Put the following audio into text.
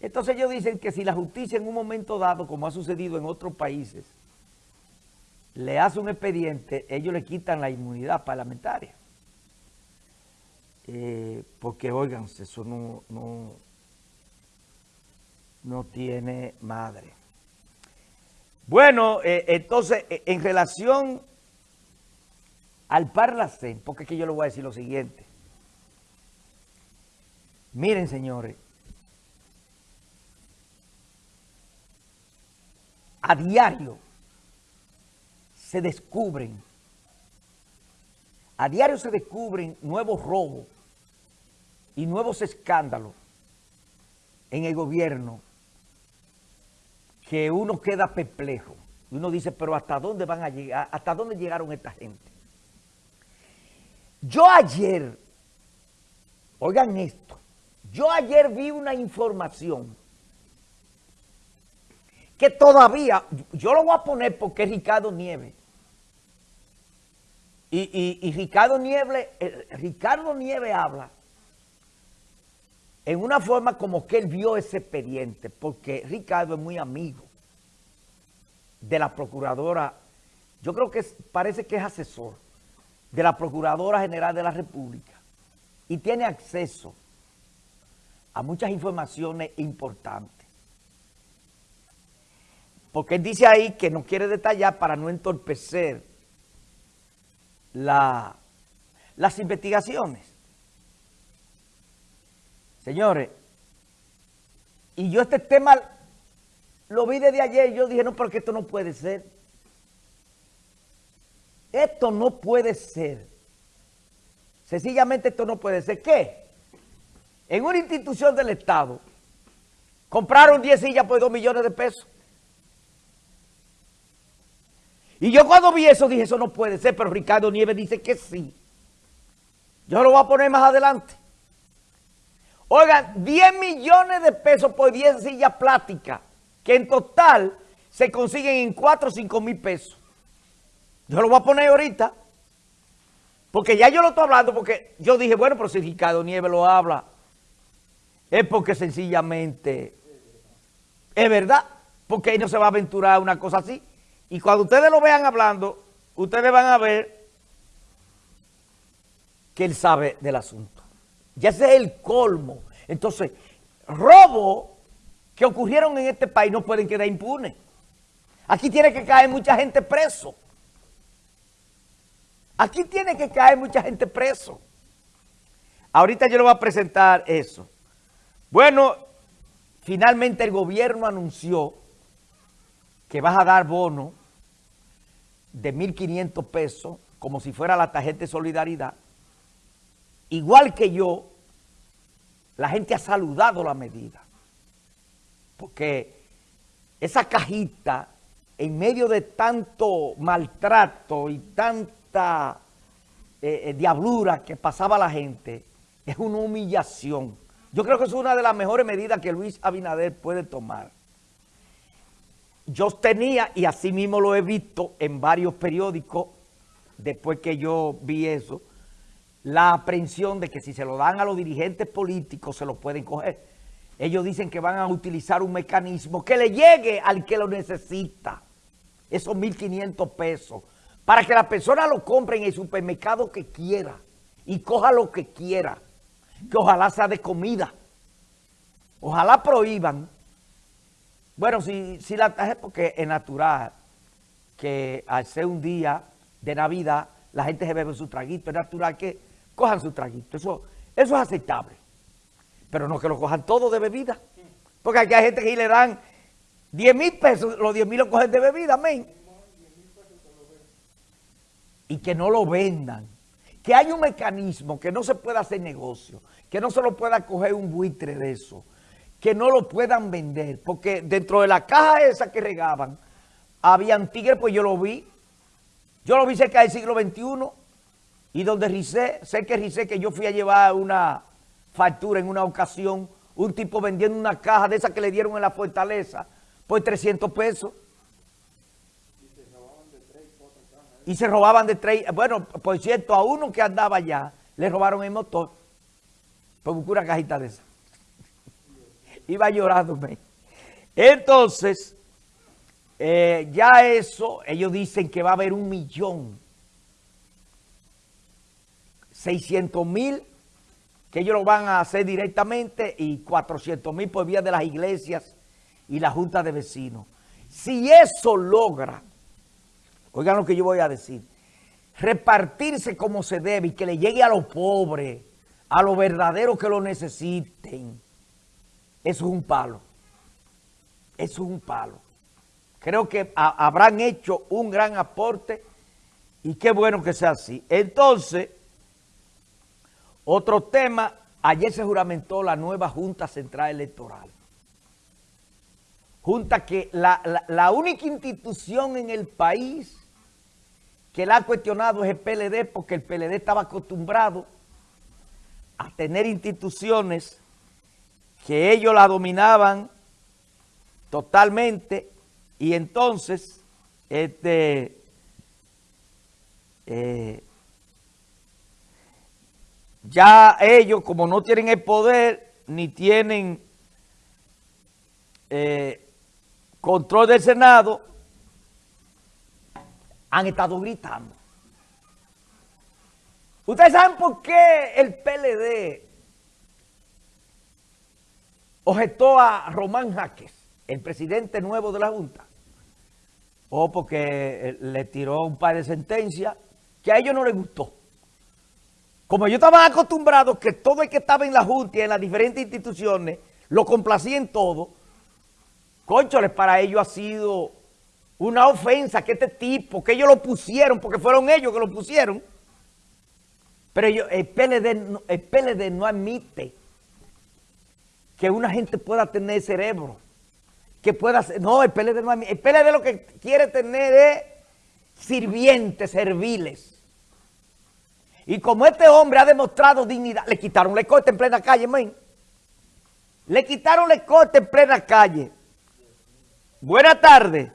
Entonces ellos dicen que si la justicia en un momento dado, como ha sucedido en otros países, le hace un expediente, ellos le quitan la inmunidad parlamentaria. Eh, porque, oigan, eso no, no, no tiene madre. Bueno, eh, entonces, eh, en relación al Parlacén, porque que yo le voy a decir lo siguiente. Miren, señores, a diario se descubren, a diario se descubren nuevos robos y nuevos escándalos en el gobierno que uno queda perplejo. Y uno dice, pero ¿hasta dónde van a llegar? ¿Hasta dónde llegaron esta gente? Yo ayer, oigan esto, yo ayer vi una información que todavía, yo lo voy a poner porque es Ricardo Nieves. Y, Ricardo, Nieves, eh, Ricardo habla en una forma como que él vio ese expediente, porque Ricardo es muy amigo de la procuradora, yo creo que parece que es asesor de la Procuradora General de la República y tiene acceso a muchas informaciones importantes. Porque él dice ahí que no quiere detallar para no entorpecer la, las investigaciones. Señores, y yo este tema lo vi desde ayer y yo dije, no, porque esto no puede ser. Esto no puede ser. Sencillamente esto no puede ser. ¿Qué? En una institución del Estado compraron 10 sillas por 2 millones de pesos. Y yo cuando vi eso dije, eso no puede ser, pero Ricardo Nieves dice que sí. Yo lo voy a poner más adelante. Oigan, 10 millones de pesos por 10 sillas plásticas, que en total se consiguen en 4 o 5 mil pesos. Yo lo voy a poner ahorita, porque ya yo lo estoy hablando, porque yo dije, bueno, pero si Ricardo Nieves lo habla, es porque sencillamente es verdad, porque él no se va a aventurar una cosa así. Y cuando ustedes lo vean hablando, ustedes van a ver que él sabe del asunto. Ya ese es el colmo. Entonces, robos que ocurrieron en este país no pueden quedar impunes. Aquí tiene que caer mucha gente preso. Aquí tiene que caer mucha gente preso. Ahorita yo le voy a presentar eso. Bueno, finalmente el gobierno anunció que vas a dar bono de 1.500 pesos como si fuera la tarjeta de solidaridad. Igual que yo, la gente ha saludado la medida. Porque esa cajita, en medio de tanto maltrato y tanta eh, eh, diablura que pasaba la gente, es una humillación. Yo creo que es una de las mejores medidas que Luis Abinader puede tomar. Yo tenía, y así mismo lo he visto en varios periódicos, después que yo vi eso, la aprehensión de que si se lo dan a los dirigentes políticos se lo pueden coger. Ellos dicen que van a utilizar un mecanismo que le llegue al que lo necesita, esos 1.500 pesos, para que la persona lo compre en el supermercado que quiera y coja lo que quiera, que ojalá sea de comida. Ojalá prohíban. Bueno, si, si la tarjeta, porque es natural que al ser un día de Navidad, la gente se bebe su traguito, es natural que cojan su traguito. Eso, eso es aceptable. Pero no que lo cojan todo de bebida. Porque aquí hay gente que le dan 10 mil pesos, los 10 mil lo cogen de bebida, amén. Y que no lo vendan. Que hay un mecanismo que no se pueda hacer negocio, que no se lo pueda coger un buitre de eso, que no lo puedan vender. Porque dentro de la caja esa que regaban, habían tigres, pues yo lo vi. Yo lo vi cerca del siglo XXI y donde Rice, sé que Rice, que yo fui a llevar una factura en una ocasión, un tipo vendiendo una caja de esas que le dieron en la fortaleza por 300 pesos. Y se robaban de tres. Bueno, por cierto, a uno que andaba allá, le robaron el motor por una cajita de esa. Iba llorándome. Entonces, eh, ya eso, ellos dicen que va a haber un millón, 600 mil, que ellos lo van a hacer directamente y 400 mil por vía de las iglesias y la junta de vecinos. Si eso logra, oigan lo que yo voy a decir, repartirse como se debe y que le llegue a los pobres, a los verdaderos que lo necesiten, eso es un palo. Eso es un palo. Creo que habrán hecho un gran aporte y qué bueno que sea así. Entonces, otro tema, ayer se juramentó la nueva Junta Central Electoral. Junta que la, la única institución en el país que la ha cuestionado es el PLD porque el PLD estaba acostumbrado a tener instituciones que ellos la dominaban totalmente y entonces este eh, ya ellos como no tienen el poder ni tienen eh, control del Senado han estado gritando. ¿Ustedes saben por qué el PLD objetó a Román Jaques, el presidente nuevo de la Junta? O porque eh, le tiró un par de sentencias que a ellos no les gustó. Como yo estaba acostumbrado que todo el que estaba en la Junta y en las diferentes instituciones lo complacía en todo, concholes, para ellos ha sido una ofensa que este tipo, que ellos lo pusieron, porque fueron ellos que lo pusieron. Pero ellos, el, PLD, el PLD no admite que una gente pueda tener cerebro, que pueda ser, no, el PLD no admite, el PLD lo que quiere tener es sirvientes, serviles. Y como este hombre ha demostrado dignidad, le quitaron la corte en plena calle, men. Le quitaron la corte en plena calle. Buenas tardes.